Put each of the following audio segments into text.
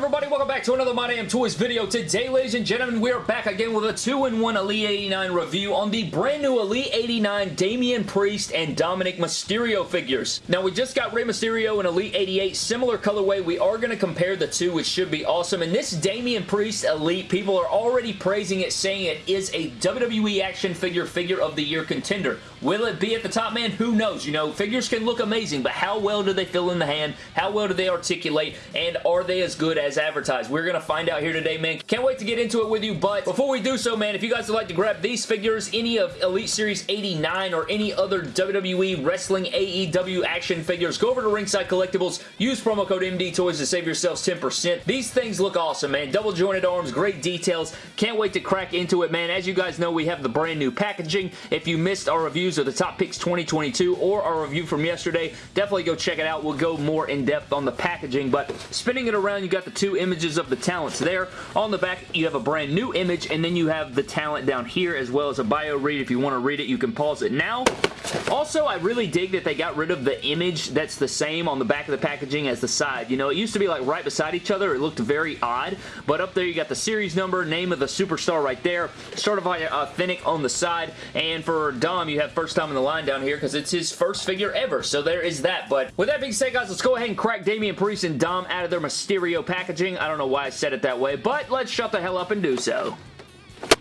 everybody? Welcome back to another My Damn Toys video. Today, ladies and gentlemen, we are back again with a 2-in-1 Elite 89 review on the brand new Elite 89 Damian Priest and Dominic Mysterio figures. Now, we just got Rey Mysterio and Elite 88, similar colorway. We are going to compare the two, which should be awesome. And this Damian Priest Elite, people are already praising it, saying it is a WWE action figure figure of the year contender. Will it be at the top, man? Who knows? You know, figures can look amazing, but how well do they feel in the hand? How well do they articulate? And are they as good as advertised? We're going to find out here today, man. Can't wait to get into it with you, but before we do so, man, if you guys would like to grab these figures, any of Elite Series 89 or any other WWE Wrestling AEW action figures, go over to Ringside Collectibles, use promo code MDTOYS to save yourselves 10%. These things look awesome, man. Double jointed arms, great details. Can't wait to crack into it, man. As you guys know, we have the brand new packaging. If you missed our reviews of the Top Picks 2022 or our review from yesterday, definitely go check it out. We'll go more in depth on the packaging, but spinning it around, you got the two images of the talents there. On the back, you have a brand new image, and then you have the talent down here, as well as a bio read. If you want to read it, you can pause it now. Also, I really dig that they got rid of the image that's the same on the back of the packaging as the side. You know, it used to be like right beside each other. It looked very odd, but up there you got the series number, name of the superstar right there, certified authentic on the side, and for Dom, you have first time in the line down here because it's his first figure ever, so there is that. But with that being said, guys, let's go ahead and crack Damian Priest and Dom out of their Mysterio packaging. I don't know why I said it that way, but let's shut the hell up and do so.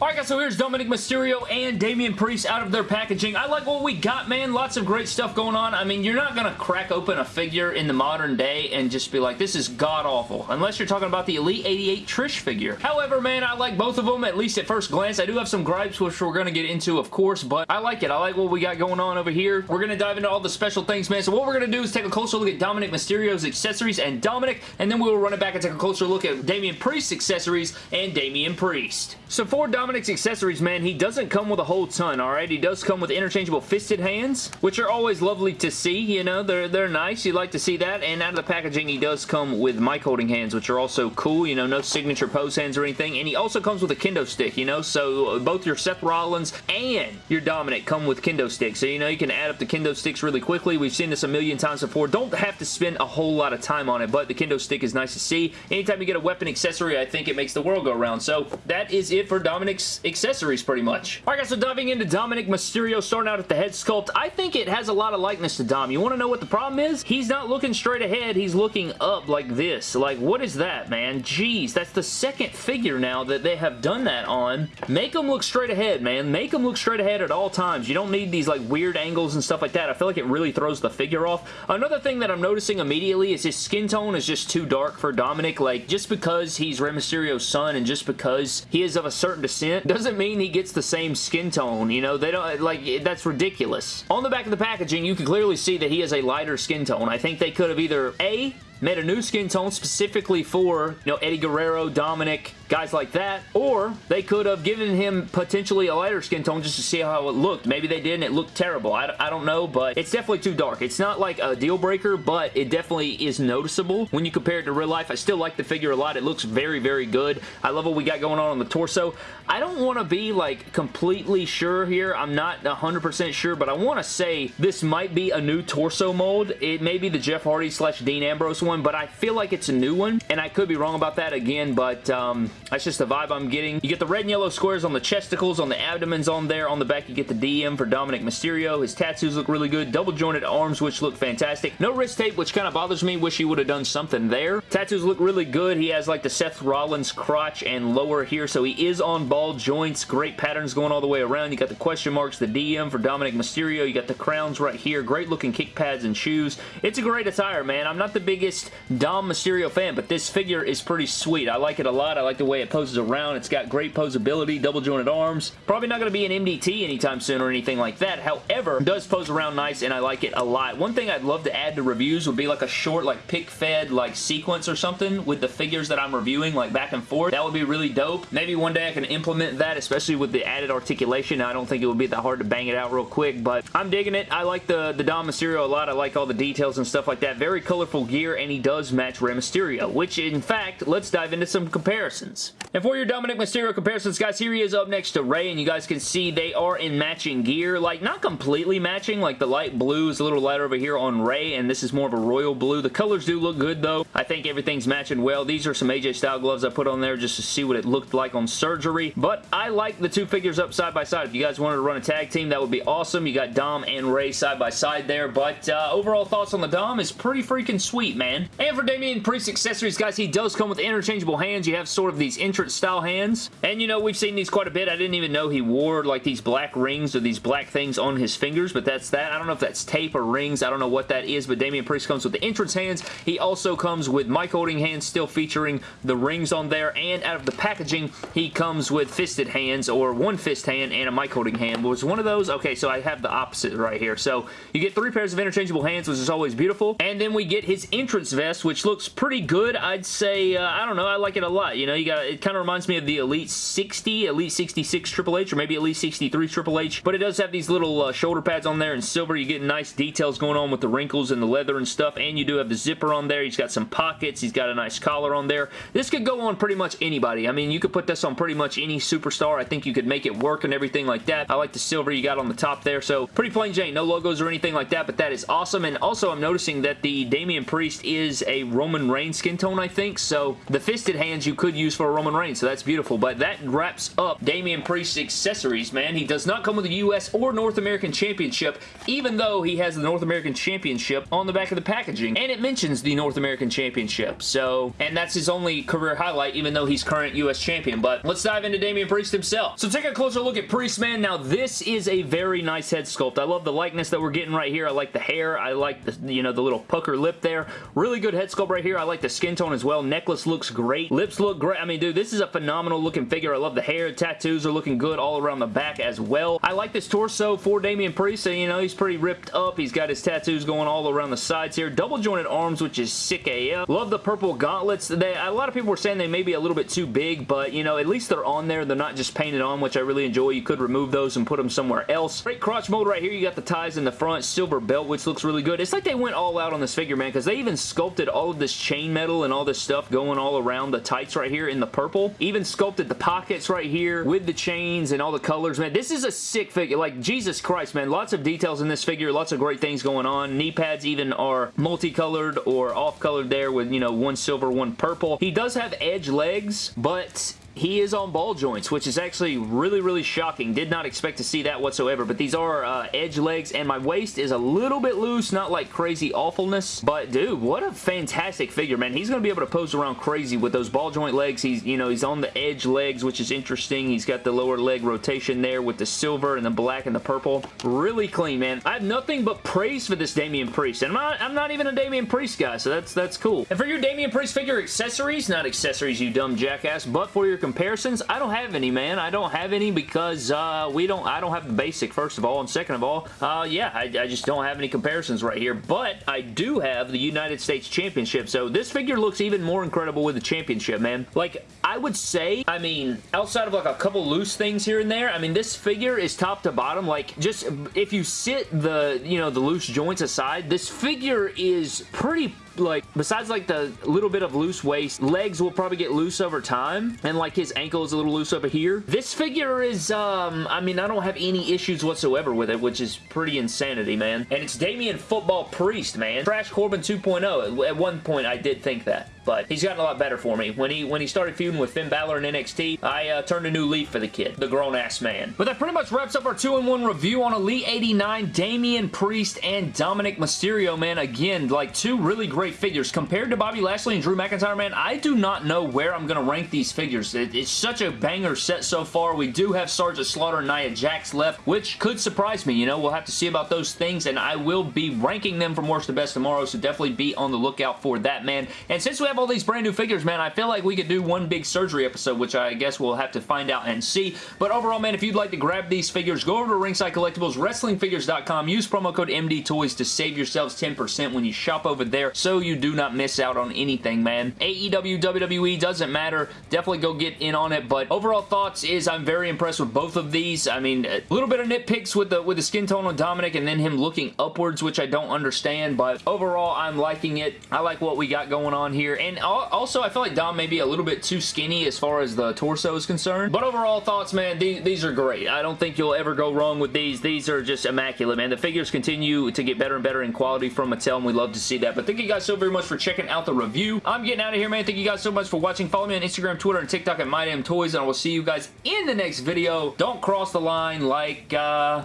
Alright guys, so here's Dominic Mysterio and Damian Priest out of their packaging. I like what we got, man. Lots of great stuff going on. I mean, you're not going to crack open a figure in the modern day and just be like, this is god-awful. Unless you're talking about the Elite 88 Trish figure. However, man, I like both of them, at least at first glance. I do have some gripes, which we're going to get into, of course, but I like it. I like what we got going on over here. We're going to dive into all the special things, man. So what we're going to do is take a closer look at Dominic Mysterio's accessories and Dominic, and then we'll run it back and take a closer look at Damian Priest's accessories and Damian Priest. So for Dominic's accessories, man, he doesn't come with a whole ton, alright? He does come with interchangeable fisted hands, which are always lovely to see, you know? They're, they're nice. You like to see that. And out of the packaging, he does come with mic holding hands, which are also cool, you know? No signature pose hands or anything. And he also comes with a kendo stick, you know? So uh, both your Seth Rollins and your Dominic come with kendo sticks. So, you know, you can add up the kendo sticks really quickly. We've seen this a million times before. Don't have to spend a whole lot of time on it, but the kendo stick is nice to see. Anytime you get a weapon accessory, I think it makes the world go round. So that is it for Dominic's accessories pretty much. Alright guys, so diving into Dominic Mysterio, starting out at the head sculpt, I think it has a lot of likeness to Dom. You want to know what the problem is? He's not looking straight ahead, he's looking up like this. Like, what is that, man? Jeez, that's the second figure now that they have done that on. Make him look straight ahead, man. Make him look straight ahead at all times. You don't need these like weird angles and stuff like that. I feel like it really throws the figure off. Another thing that I'm noticing immediately is his skin tone is just too dark for Dominic. Like, just because he's Rey Mysterio's son and just because he is of a certain descent doesn't mean he gets the same skin tone, you know? They don't, like, that's ridiculous. On the back of the packaging, you can clearly see that he has a lighter skin tone. I think they could have either, A, made a new skin tone specifically for, you know, Eddie Guerrero, Dominic, guys like that, or they could have given him potentially a lighter skin tone just to see how it looked. Maybe they didn't. it looked terrible. I, I don't know, but it's definitely too dark. It's not like a deal breaker, but it definitely is noticeable when you compare it to real life. I still like the figure a lot. It looks very, very good. I love what we got going on on the torso. I don't want to be like completely sure here. I'm not 100% sure, but I want to say this might be a new torso mold. It may be the Jeff Hardy slash Dean Ambrose one, but I feel like it's a new one, and I could be wrong about that again, but um, that's just the vibe I'm getting. You get the red and yellow squares on the chesticles, on the abdomens on there. On the back, you get the DM for Dominic Mysterio. His tattoos look really good. Double jointed arms, which look fantastic. No wrist tape, which kind of bothers me. Wish he would have done something there. Tattoos look really good. He has like the Seth Rollins crotch and lower here, so he is on ball joints. Great patterns going all the way around. You got the question marks, the DM for Dominic Mysterio. You got the crowns right here. Great looking kick pads and shoes. It's a great attire, man. I'm not the biggest Dom Mysterio fan, but this figure is pretty sweet. I like it a lot. I like the way it poses around. It's got great posability, double jointed arms. Probably not going to be an MDT anytime soon or anything like that. However, does pose around nice and I like it a lot. One thing I'd love to add to reviews would be like a short like pick fed like sequence or something with the figures that I'm reviewing like back and forth. That would be really dope. Maybe one day I can implement that, especially with the added articulation. I don't think it would be that hard to bang it out real quick, but I'm digging it. I like the, the Dom Mysterio a lot. I like all the details and stuff like that. Very colorful gear, and he does match Rey Mysterio, which in fact, let's dive into some comparisons. And for your Dominic Mysterio comparisons, guys, here he is up next to Rey, and you guys can see they are in matching gear. Like, not completely matching. Like, the light blue is a little lighter over here on Rey, and this is more of a royal blue. The colors do look good, though. I think everything's matching well. These are some AJ Style gloves I put on there just to see what it looked like on surgery. But I like the two figures up side by side. If you guys wanted to run a tag team, that would be awesome. You got Dom and Rey side by side there. But uh, overall thoughts on the Dom is pretty freaking sweet, man. And for Damian Priest accessories, guys, he does come with interchangeable hands. You have sort of these entrance style hands. And, you know, we've seen these quite a bit. I didn't even know he wore, like, these black rings or these black things on his fingers, but that's that. I don't know if that's tape or rings. I don't know what that is, but Damian Priest comes with the entrance hands. He also comes with mic holding hands still featuring the rings on there, and out of the packaging, he comes with fisted hands, or one fist hand and a mic holding hand. Was one of those? Okay, so I have the opposite right here. So you get three pairs of interchangeable hands, which is always beautiful, and then we get his entrance vest, which looks pretty good. I'd say, uh, I don't know, I like it a lot. You know, you got it kind of reminds me of the Elite 60, Elite 66 Triple H, or maybe Elite 63 Triple H, but it does have these little uh, shoulder pads on there in silver. You get nice details going on with the wrinkles and the leather and stuff, and you do have the zipper on there. He's got some pockets. He's got a nice collar on there. This could go on pretty much anybody. I mean, you could put this on pretty much any superstar. I think you could make it work and everything like that. I like the silver you got on the top there, so pretty plain Jane. No logos or anything like that, but that is awesome, and also I'm noticing that the Damian Priest is a Roman Reigns skin tone, I think, so the fisted hands you could use for a Roman Reigns, so that's beautiful, but that wraps up Damian Priest's accessories, man. He does not come with a U.S. or North American Championship, even though he has the North American Championship on the back of the packaging, and it mentions the North American Championship, so, and that's his only career highlight, even though he's current U.S. Champion, but let's dive into Damian Priest himself. So take a closer look at Priest, man. Now, this is a very nice head sculpt. I love the likeness that we're getting right here. I like the hair. I like the, you know, the little pucker lip there. Really good head sculpt right here. I like the skin tone as well. Necklace looks great. Lips look great. I mean, dude, this is a phenomenal looking figure. I love the hair. Tattoos are looking good all around the back as well. I like this torso for Damian Priest. So, you know, he's pretty ripped up. He's got his tattoos going all around the sides here. Double jointed arms, which is sick AF. Love the purple gauntlets. They, a lot of people were saying they may be a little bit too big, but, you know, at least they're on there. They're not just painted on, which I really enjoy. You could remove those and put them somewhere else. Great crotch mold right here. You got the ties in the front. Silver belt, which looks really good. It's like they went all out on this figure, man, because they even sculpted all of this chain metal and all this stuff going all around the tights right here in the purple. Even sculpted the pockets right here with the chains and all the colors, man. This is a sick figure. Like, Jesus Christ, man. Lots of details in this figure. Lots of great things going on. Knee pads even are multicolored or off-colored there with, you know, one silver, one purple. He does have edge legs, but he is on ball joints, which is actually really, really shocking. Did not expect to see that whatsoever, but these are uh, edge legs, and my waist is a little bit loose, not like crazy awfulness, but dude, what a fantastic figure, man. He's going to be able to pose around crazy with those ball joint legs. He's, you know, he's on the edge legs, which is interesting. He's got the lower leg rotation there with the silver and the black and the purple. Really clean, man. I have nothing but praise for this Damian Priest, and I'm not, I'm not even a Damian Priest guy, so that's, that's cool. And for your Damian Priest figure accessories, not accessories, you dumb jackass, but for your comparisons, I don't have any, man. I don't have any because uh, we don't, I don't have the basic, first of all, and second of all, uh, yeah, I, I just don't have any comparisons right here, but I do have the United States Championship, so this figure looks even more incredible with the championship, man. Like, I would say, I mean, outside of like a couple loose things here and there, I mean, this figure is top to bottom, like, just, if you sit the, you know, the loose joints aside, this figure is pretty like, besides like the little bit of loose waist, legs will probably get loose over time, and like his ankle is a little loose over here. This figure is, um, I mean, I don't have any issues whatsoever with it, which is pretty insanity, man. And it's Damian Football Priest, man. Trash Corbin 2.0. At one point, I did think that but he's gotten a lot better for me. When he when he started feuding with Finn Balor in NXT, I uh, turned a new leaf for the kid, the grown-ass man. But that pretty much wraps up our 2-in-1 review on Elite 89, Damian Priest, and Dominic Mysterio, man. Again, like two really great figures. Compared to Bobby Lashley and Drew McIntyre, man, I do not know where I'm going to rank these figures. It, it's such a banger set so far. We do have Sergeant Slaughter and Nia Jax left, which could surprise me. You know, we'll have to see about those things, and I will be ranking them from worst to best tomorrow, so definitely be on the lookout for that, man. And since we have all these brand new figures, man, I feel like we could do one big surgery episode, which I guess we'll have to find out and see. But overall, man, if you'd like to grab these figures, go over to Ringside Collectibles, WrestlingFigures.com, use promo code MDTOYS to save yourselves 10% when you shop over there so you do not miss out on anything, man. AEW, WWE, doesn't matter. Definitely go get in on it, but overall thoughts is I'm very impressed with both of these. I mean, a little bit of nitpicks with the with the skin tone on Dominic and then him looking upwards, which I don't understand, but overall, I'm liking it. I like what we got going on here, and also I feel like Dom may be a little bit too skinny as far as the torso is concerned, but overall thoughts, man, these, these are great. I don't think you'll ever go wrong with these. These are just immaculate, man. The figures continue to get better and better in quality from Mattel, and we love to see that, but thank you guys so very much for checking out the review. I'm getting out of here, man. Thank you guys so much for watching. Follow me on Instagram, Twitter, and TikTok at MyDamnToys, and I will see you guys in the next video. Don't cross the line like, uh,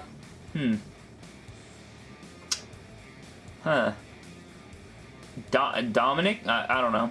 hmm. Huh. Do Dominic? I, I don't know.